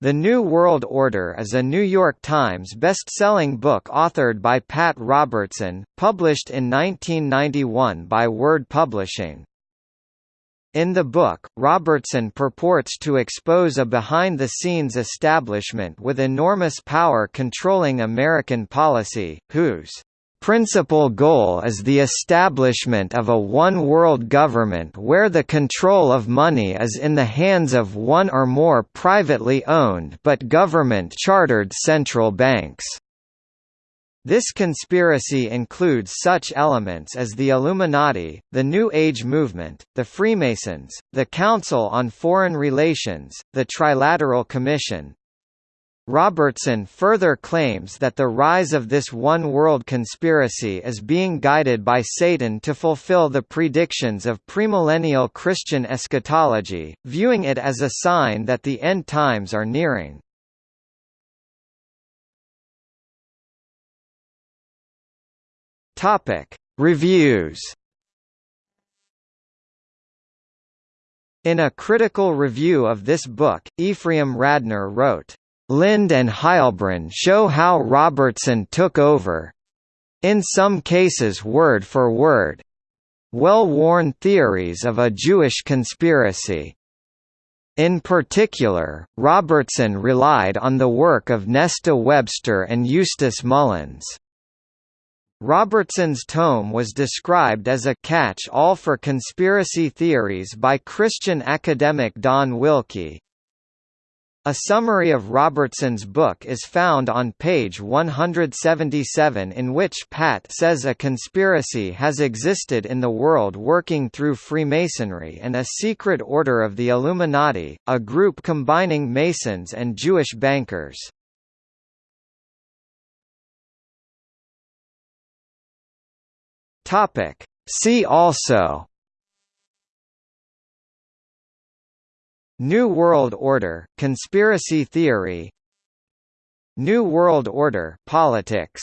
The New World Order is a New York Times best-selling book authored by Pat Robertson, published in 1991 by Word Publishing. In the book, Robertson purports to expose a behind-the-scenes establishment with enormous power controlling American policy, whose principal goal is the establishment of a one-world government where the control of money is in the hands of one or more privately owned but government-chartered central banks. This conspiracy includes such elements as the Illuminati, the New Age movement, the Freemasons, the Council on Foreign Relations, the Trilateral Commission, Robertson further claims that the rise of this one-world conspiracy is being guided by Satan to fulfill the predictions of premillennial Christian eschatology, viewing it as a sign that the end times are nearing. Reviews In a critical review of this book, Ephraim Radner wrote, Lind and Heilbrunn show how Robertson took over—in some cases word for word, well-worn theories of a Jewish conspiracy. In particular, Robertson relied on the work of Nesta Webster and Eustace Mullins. Robertson's tome was described as a catch-all for conspiracy theories by Christian academic Don Wilkie, a summary of Robertson's book is found on page 177 in which Pat says a conspiracy has existed in the world working through Freemasonry and a secret order of the Illuminati, a group combining Masons and Jewish bankers. See also New World Order, conspiracy theory. New World Order politics